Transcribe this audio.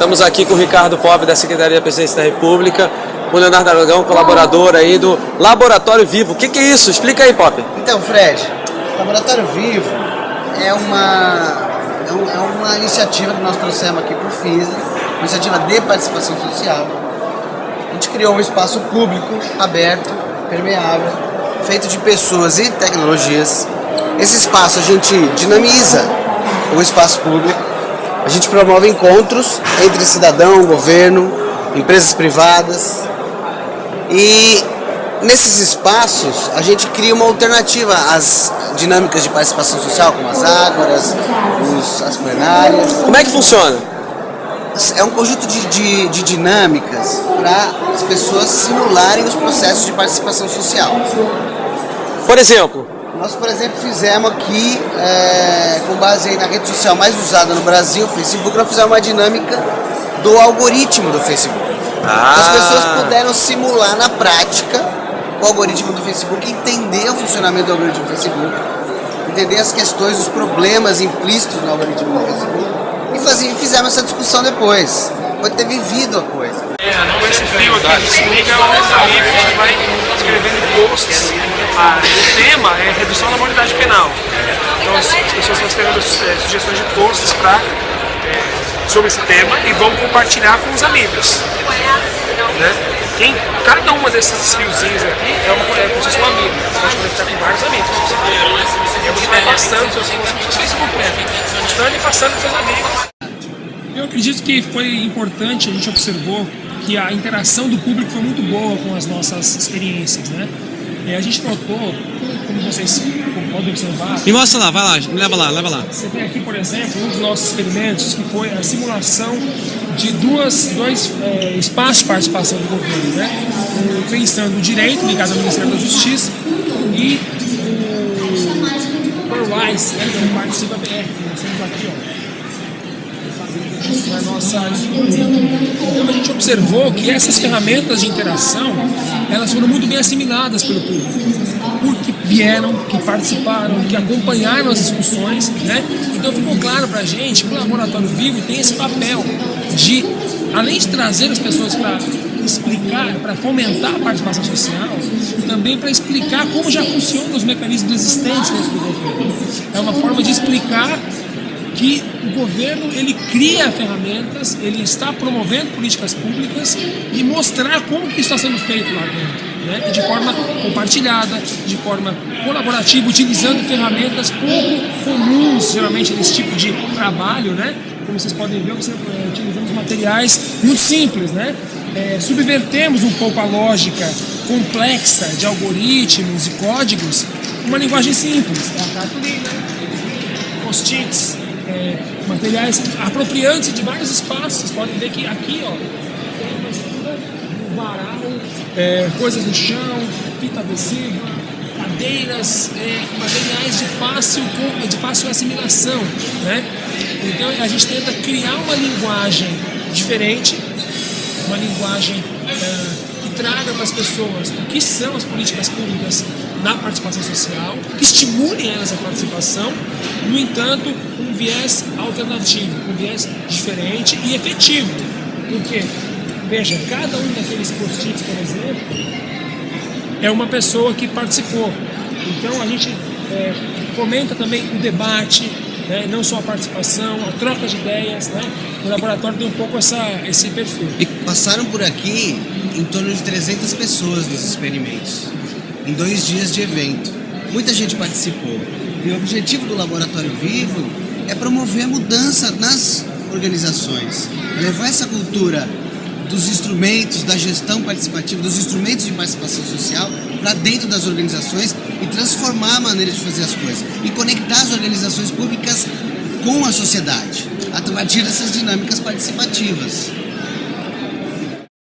Estamos aqui com o Ricardo Pop, da Secretaria da Presidência da República, o Leonardo Aragão, colaborador aí do Laboratório Vivo. O que, que é isso? Explica aí, Pop. Então, Fred, o Laboratório Vivo é uma, é, é uma iniciativa que nós trouxemos aqui para o FISA, uma iniciativa de participação social. A gente criou um espaço público, aberto, permeável, feito de pessoas e tecnologias. Esse espaço a gente dinamiza o espaço público, a gente promove encontros entre cidadão, governo, empresas privadas e nesses espaços a gente cria uma alternativa às dinâmicas de participação social, como as ágoras, os, as plenárias. Como é que funciona? É um conjunto de, de, de dinâmicas para as pessoas simularem os processos de participação social. Por exemplo? Nós, por exemplo, fizemos aqui, é, com base na rede social mais usada no Brasil, o Facebook, nós fizemos uma dinâmica do algoritmo do Facebook. Ah. As pessoas puderam simular na prática o algoritmo do Facebook, entender o funcionamento do algoritmo do Facebook, entender as questões, os problemas implícitos no algoritmo do Facebook e fazer, fizemos essa discussão depois. Pode ter vivido a coisa. É, com esse fio aqui se liga ao livro, a gente vai escrevendo posts. Tema é redução da moralidade penal. Então as pessoas estão escrevendo é, sugestões de posts pra, é, sobre esse tema e vão compartilhar com os amigos. Né? Quem, cada uma desses fiozinhos aqui é, uma, é como se fosse um amigo. Você pode conectar com vários amigos. E você vai passando, seus, seus Facebook mesmo, mostrando e passando para seus amigos. Eu acredito que foi importante, a gente observou que a interação do público foi muito boa com as nossas experiências, né? É, a gente notou, como vocês podem observar... Me mostra lá, vai lá, leva lá, leva lá. Você tem aqui, por exemplo, um dos nossos experimentos, que foi a simulação de duas, dois é, espaços de participação do governo, né? O Pensando o Direito, ligado ao Ministério da Justiça, e o ProWise, né? Que é o Participa BR, que nós temos aqui, ó nossa Então a gente observou que essas ferramentas de interação, elas foram muito bem assimiladas pelo público, porque vieram, que participaram, que acompanharam as discussões, né? Então ficou claro pra gente que o Laboratório Vivo tem esse papel de, além de trazer as pessoas para explicar, para fomentar a participação social, também para explicar como já funcionam os mecanismos existentes dentro do governo. É uma forma de explicar que o governo ele cria ferramentas, ele está promovendo políticas públicas e mostrar como que está sendo feito lá dentro. Né? de forma compartilhada, de forma colaborativa, utilizando ferramentas pouco comuns, geralmente, nesse tipo de trabalho, né? Como vocês podem ver, é, utilizamos materiais muito simples, né? É, subvertemos um pouco a lógica complexa de algoritmos e códigos uma linguagem simples, é a cartolina, post-its, é, materiais apropriantes de vários espaços. Podem ver que aqui, ó, tem uma estrutura, um varal, é, coisas no chão, fita adesiva, cadeiras, é, materiais de fácil, de fácil assimilação, né? Então a gente tenta criar uma linguagem diferente, uma linguagem que traga para as pessoas o que são as políticas públicas na participação social, que estimulem elas a participação, no entanto, um viés alternativo, um viés diferente e efetivo. Porque, veja, cada um daqueles post-its, por exemplo, é uma pessoa que participou. Então a gente é, fomenta também o debate, né, não só a participação, a troca de ideias. Né? O laboratório tem um pouco essa, esse perfil. E passaram por aqui em torno de 300 pessoas nos experimentos em dois dias de evento. Muita gente participou. E o objetivo do Laboratório Vivo é promover a mudança nas organizações, levar essa cultura dos instrumentos da gestão participativa, dos instrumentos de participação social para dentro das organizações e transformar a maneira de fazer as coisas e conectar as organizações públicas com a sociedade a partir dessas dinâmicas participativas.